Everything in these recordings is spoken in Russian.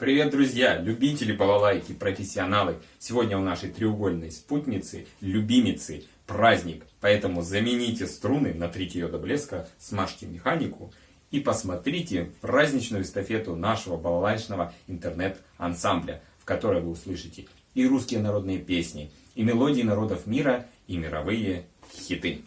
Привет, друзья, любители балалайки, профессионалы. Сегодня у нашей треугольной спутницы, любимицы, праздник. Поэтому замените струны, натрите ее до блеска, смажьте механику и посмотрите праздничную эстафету нашего балалайчного интернет-ансамбля, в которой вы услышите и русские народные песни, и мелодии народов мира, и мировые хиты.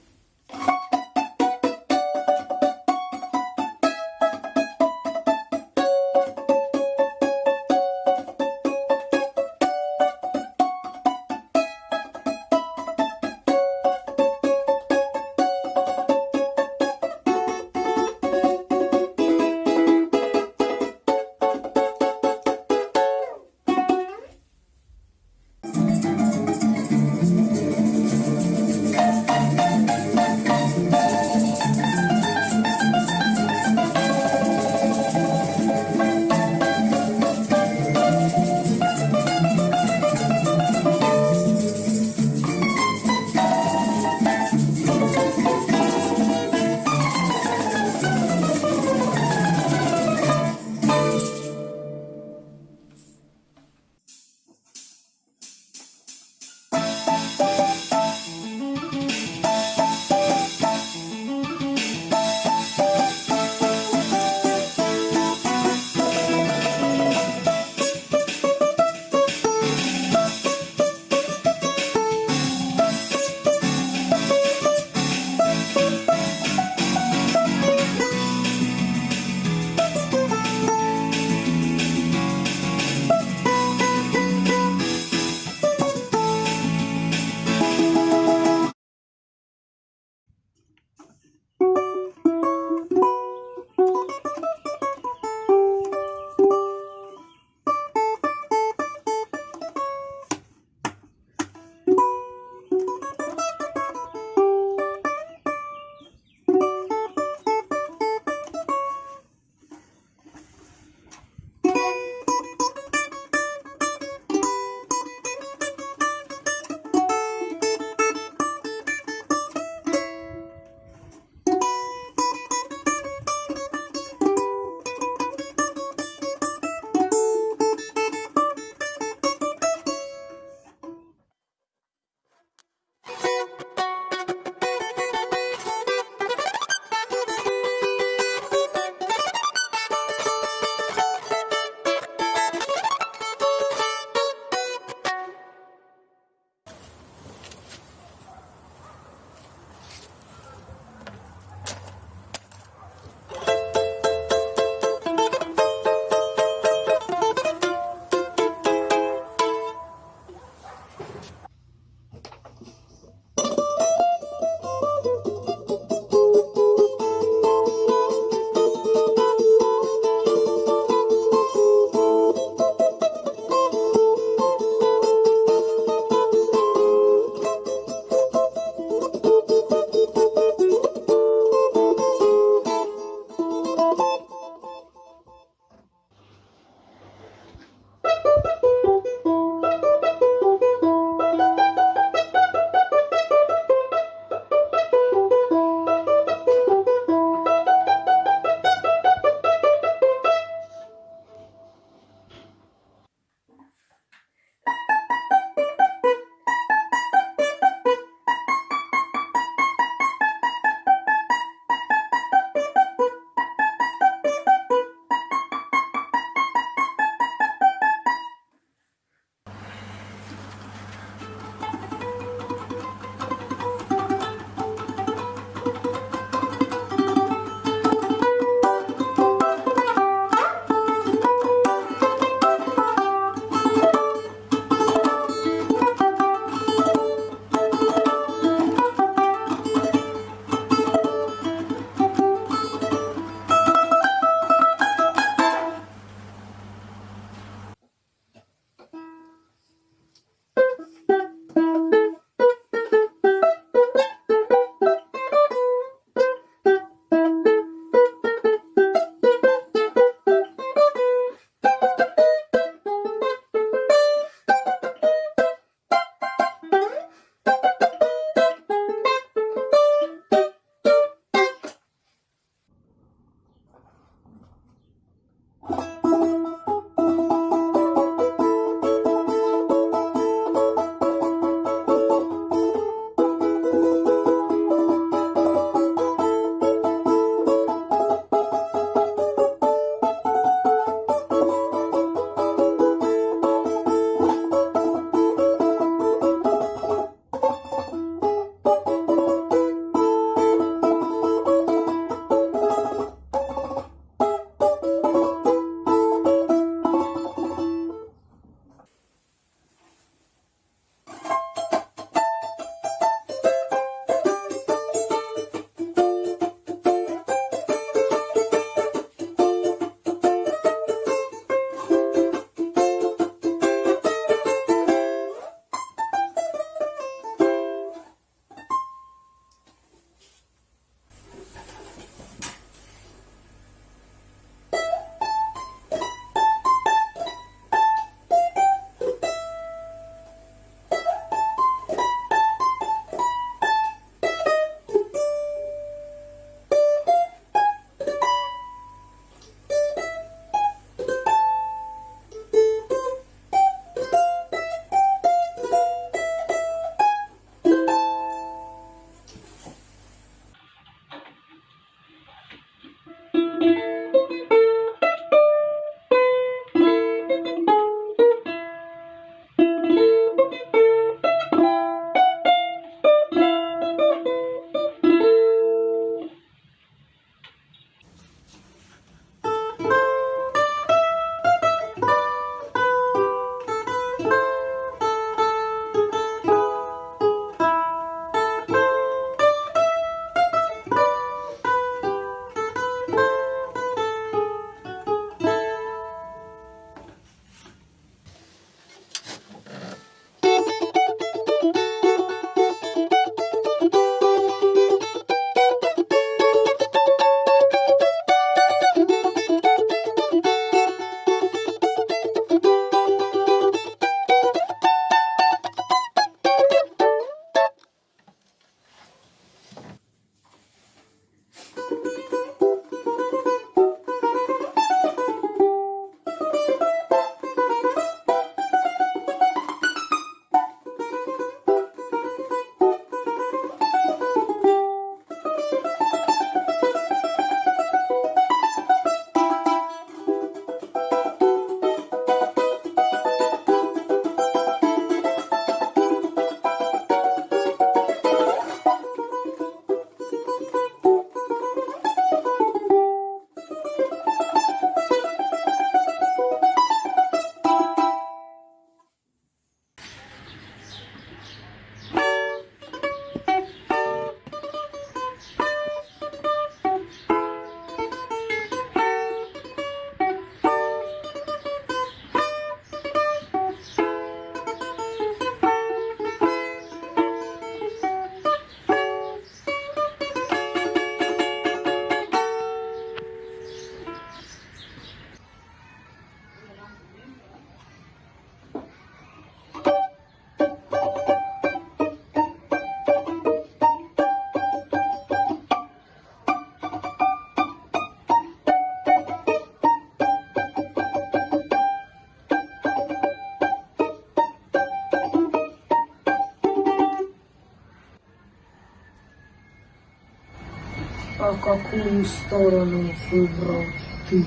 Какую сторону выбрал ты?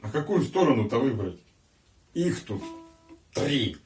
А какую сторону-то выбрать? Их тут три.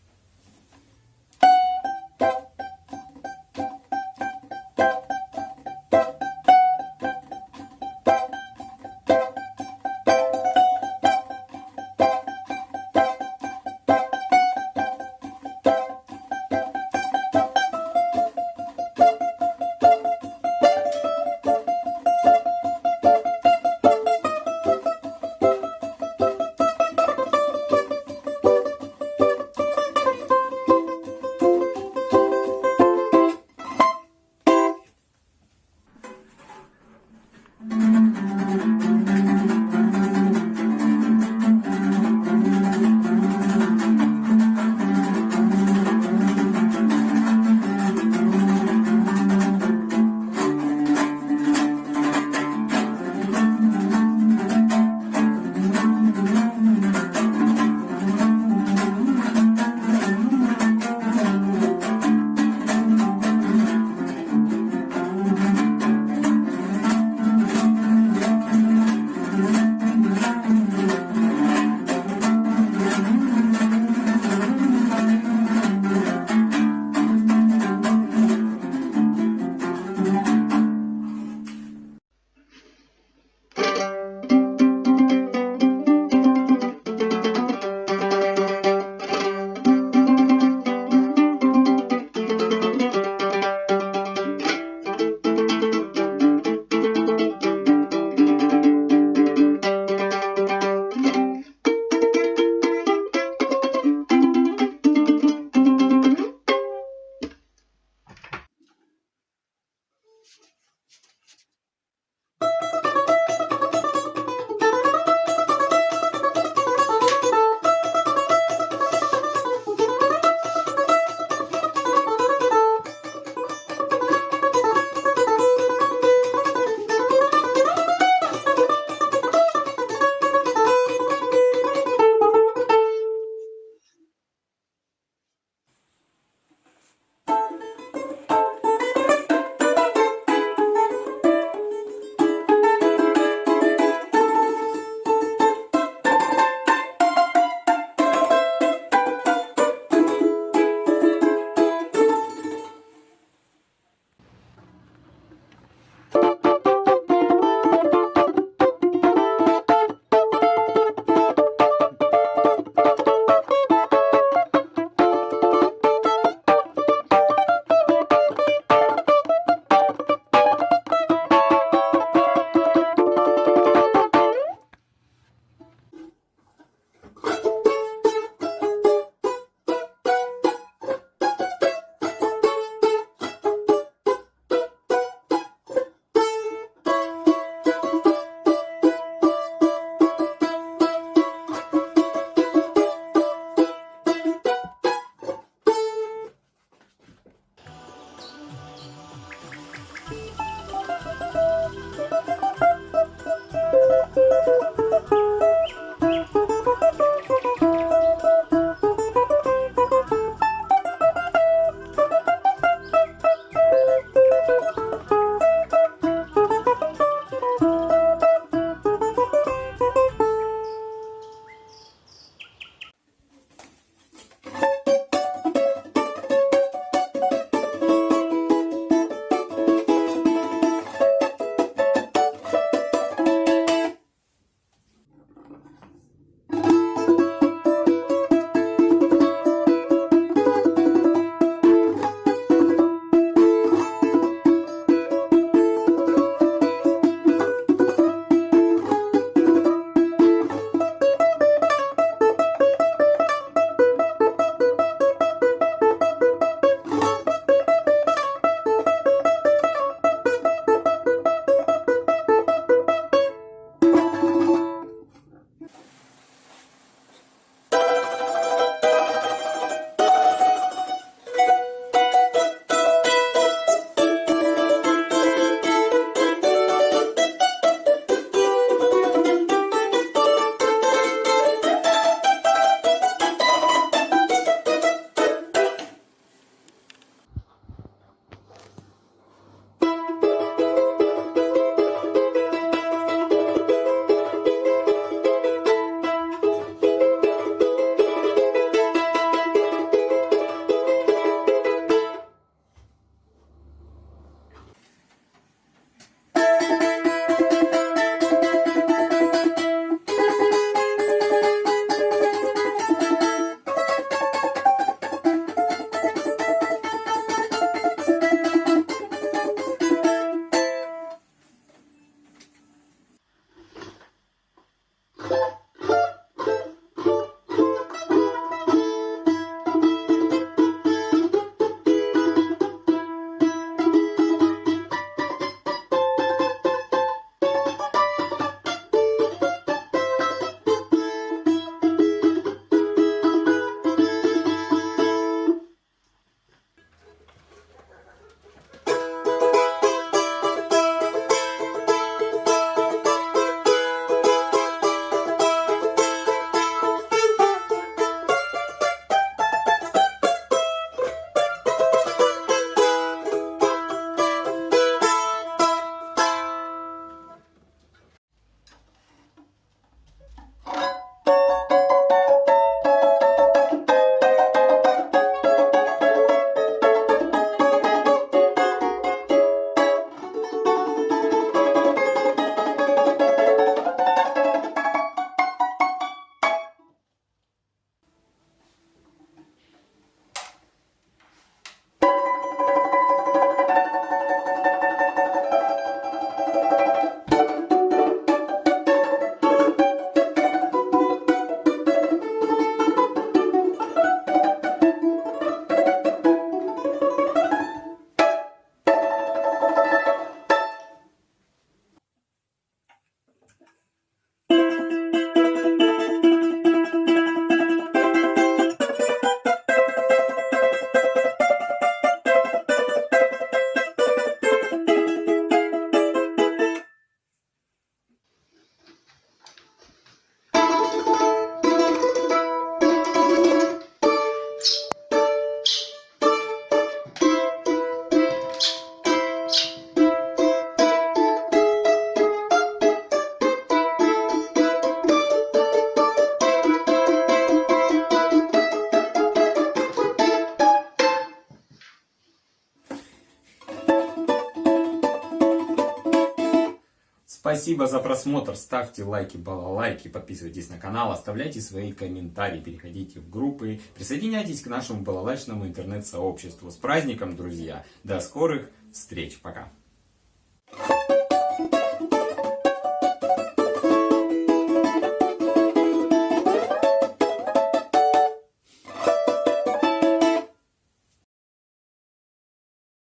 Спасибо за просмотр, ставьте лайки, балалайки, подписывайтесь на канал, оставляйте свои комментарии, переходите в группы, присоединяйтесь к нашему балалайчному интернет-сообществу. С праздником, друзья! До скорых встреч, пока!